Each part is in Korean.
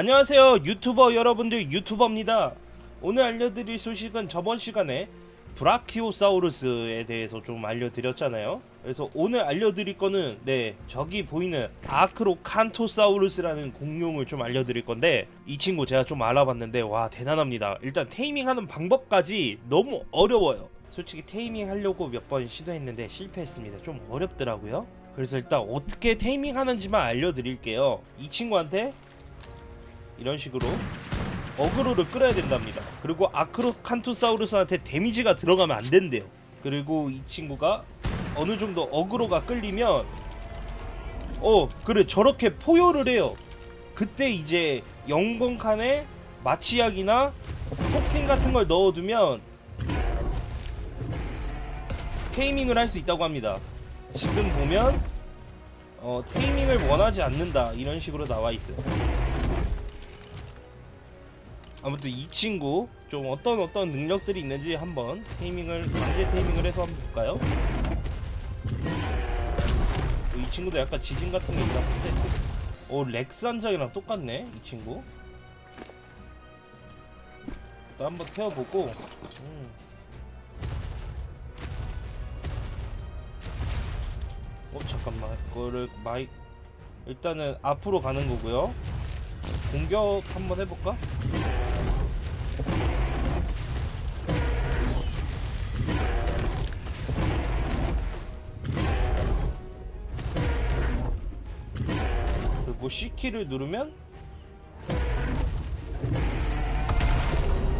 안녕하세요 유튜버 여러분들 유튜버입니다. 오늘 알려드릴 소식은 저번 시간에 브라키오사우루스에 대해서 좀 알려드렸잖아요. 그래서 오늘 알려드릴 거는 네 저기 보이는 아크로칸토사우루스라는 공룡을 좀 알려드릴 건데 이 친구 제가 좀 알아봤는데 와 대단합니다. 일단 테이밍하는 방법까지 너무 어려워요. 솔직히 테이밍 하려고 몇 번 시도했는데 실패했습니다. 좀 어렵더라고요. 그래서 일단 어떻게 테이밍 하는지만 알려드릴게요. 이 친구한테 이런 식으로 어그로를 끌어야 된답니다. 그리고 아크로칸토사우루스한테 데미지가 들어가면 안 된대요. 그리고 이 친구가 어느 정도 어그로가 끌리면 어 그래 저렇게 포효를 해요. 그때 이제 영건칸에 마취약이나 톡신 같은 걸 넣어두면 테이밍을 할 수 있다고 합니다. 지금 보면 어, 테이밍을 원하지 않는다. 이런 식으로 나와 있어요 아무튼 이 친구 좀 어떤 어떤 능력들이 있는지 한번 테이밍을 강제 테이밍을 해서 한번 볼까요? 이 친구도 약간 지진 같은 게 있나 본데 오 렉스 한 장이랑 똑같네 이 친구 또 한번 태워보고 음. 어 잠깐만 그거를 마이 일단은 앞으로 가는 거고요 공격 한번 해볼까? 그리고 C키를 누르면?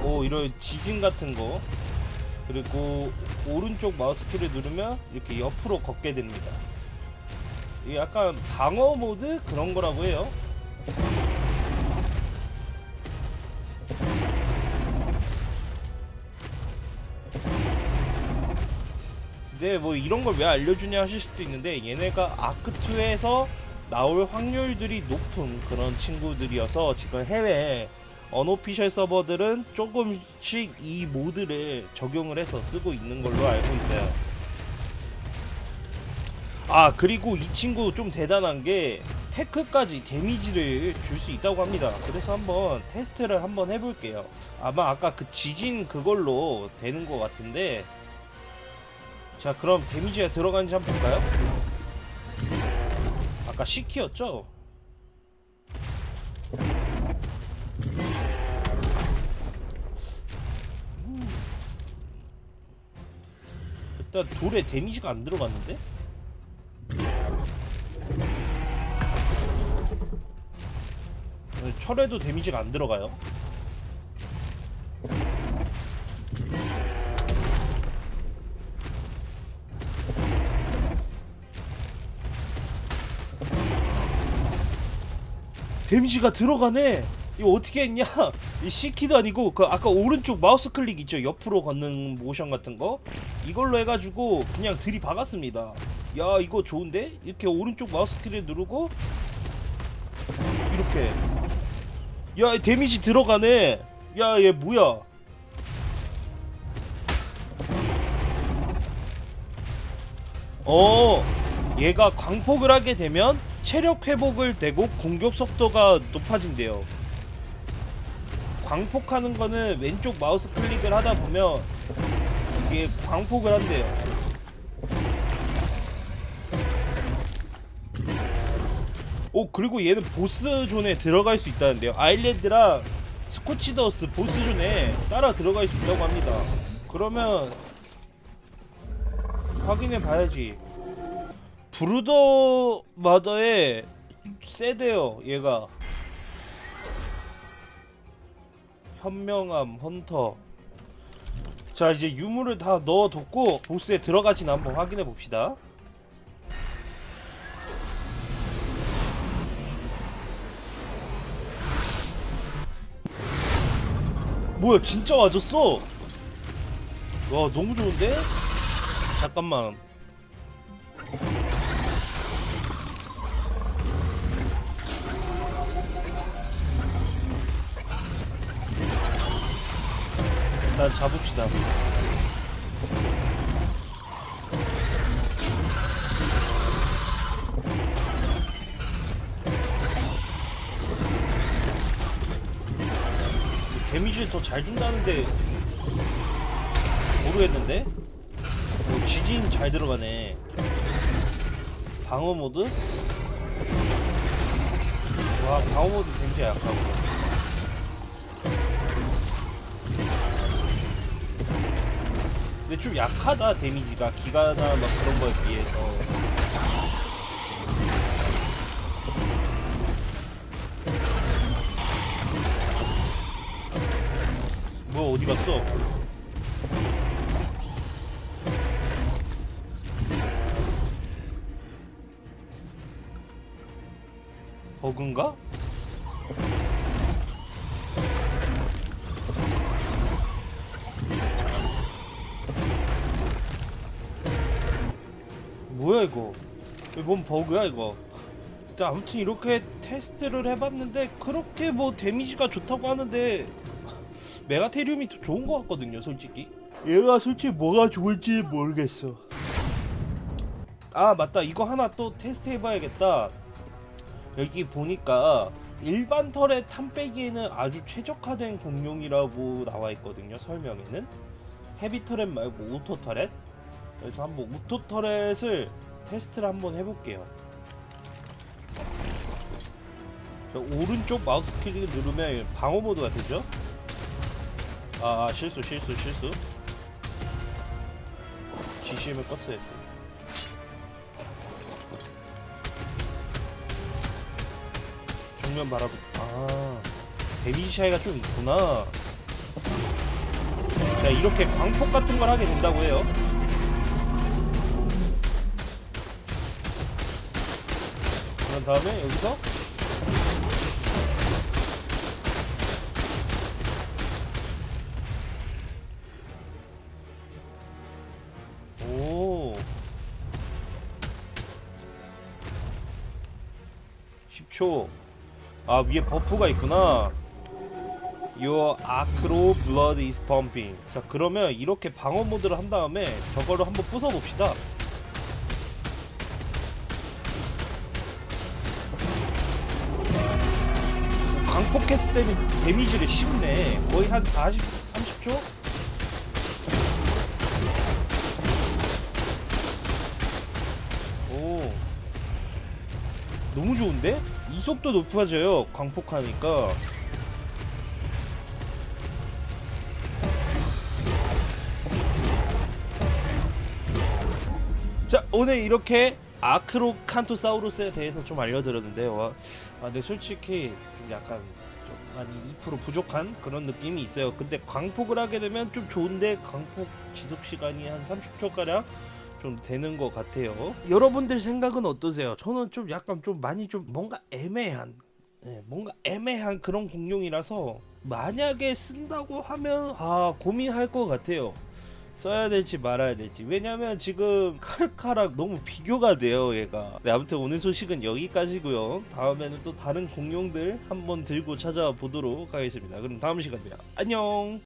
오 이런 지진 같은 거. 그리고 오른쪽 마우스 키를 누르면 이렇게 옆으로 걷게 됩니다. 이게 약간 방어 모드 그런 거라고 해요. 근데 뭐 이런 걸 왜 알려주냐 하실 수도 있는데 얘네가 아크2에서 나올 확률들이 높은 그런 친구들이어서 지금 해외 언오피셜 서버들은 조금씩 이 모드를 적용을 해서 쓰고 있는 걸로 알고 있어요. 아 그리고 이 친구 좀 대단한 게 테크까지 데미지를 줄 수 있다고 합니다. 그래서 한번 테스트를 한번 해볼게요. 아마 아까 그 지진 그걸로 되는 것 같은데. 자 그럼 데미지가 들어가는지 한번 볼까요? 아까 C키였죠? 음. 일단 돌에 데미지가 안 들어갔는데? 철에도 데미지가 안 들어가요 데미지가 들어가네. 이거 어떻게 했냐? 이 C키도 아니고 그 아까 오른쪽 마우스 클릭 있죠? 옆으로 걷는 모션 같은 거? 이걸로 해가지고 그냥 들이박았습니다. 야 이거 좋은데? 이렇게 오른쪽 마우스 키를 누르고 이렇게. 야 데미지 들어가네. 야 얘 뭐야? 어 얘가 광폭을 하게 되면 체력 회복을 되고 공격 속도가 높아진대요. 광폭하는 거는 왼쪽 마우스 클릭을 하다 보면 이게 광폭을 한대요. 오 그리고 얘는 보스 존에 들어갈 수 있다는데요. 아일랜드랑 스코치더스 보스 존에 따라 들어갈 수 있다고 합니다. 그러면 확인해 봐야지 브루더 마더의 세대요 얘가. 현명함 헌터. 자 이제 유물을 다 넣어뒀고 보스에 들어가지는 한번 확인해 봅시다. 뭐야 진짜 맞았어. 와 너무 좋은데? 잠깐만 일단 잡읍시다 데미지를 더 잘 준다는데 모르겠는데? 어, 데미지 잘 들어가네 방어 모드? 와 방어 모드 데미지 약하고 근데 좀 약하다 데미지가 기가나 막 그런 거에 비해서 뭐 어디 갔어? 버그인가? 뭐야 이거? 이거 뭔 버그야 이거? 아무튼 이렇게 테스트를 해봤는데 그렇게 뭐 데미지가 좋다고 하는데 메가테리움이 더 좋은 것 같거든요 솔직히. 얘가 솔직히 뭐가 좋을지 모르겠어. 아 맞다. 이거 하나 또 테스트 해봐야겠다. 여기 보니까 일반 turret 탄빼기에는 아주 최적화된 공룡이라고 나와 있거든요 설명에는. heavy turret 말고 auto turret 그래서 한번 auto turret을 테스트를 한번 해볼게요. 자, 오른쪽 마우스 클릭을 누르면 방어 모드가 되죠? 아, 아 실수 실수 실수. GCM을 껐어야 했어 정면 바라보 아 데미지 차이가 좀 있구나. 자 이렇게 광폭 같은 걸 하게 된다고 해요 그런 다음에 여기서? 오. 10초. 아 위에 버프가 있구나. Your acro blood is pumping. 자 그러면 이렇게 방어 모드를 한 다음에 저거를 한번 부숴봅시다 강폭했을 때는 데미지를 씹네 거의 한 40, 30초? 오 너무 좋은데? 이속도 높아져요 광폭하니까 자 오늘 이렇게 아크로칸토사우루스에 대해서 좀 알려드렸는데요 와, 아, 근데 솔직히 좀 약간 좀 많이 2% 부족한 그런 느낌이 있어요 근데 광폭을 하게 되면 좀 좋은데 광폭 지속 시간이 한 30초 가량 좀 되는 것 같아요. 여러분들 생각은 어떠세요? 저는 좀 약간 좀 많이 좀 뭔가 애매한, 예, 뭔가 애매한 그런 공룡이라서 만약에 쓴다고 하면 아 고민할 것 같아요. 써야 될지 말아야 될지. 왜냐면 지금 카르카랑 너무 비교가 돼요 얘가. 네 아무튼 오늘 소식은 여기까지고요. 다음에는 또 다른 공룡들 한번 들고 찾아보도록 하겠습니다. 그럼 다음 시간에 안녕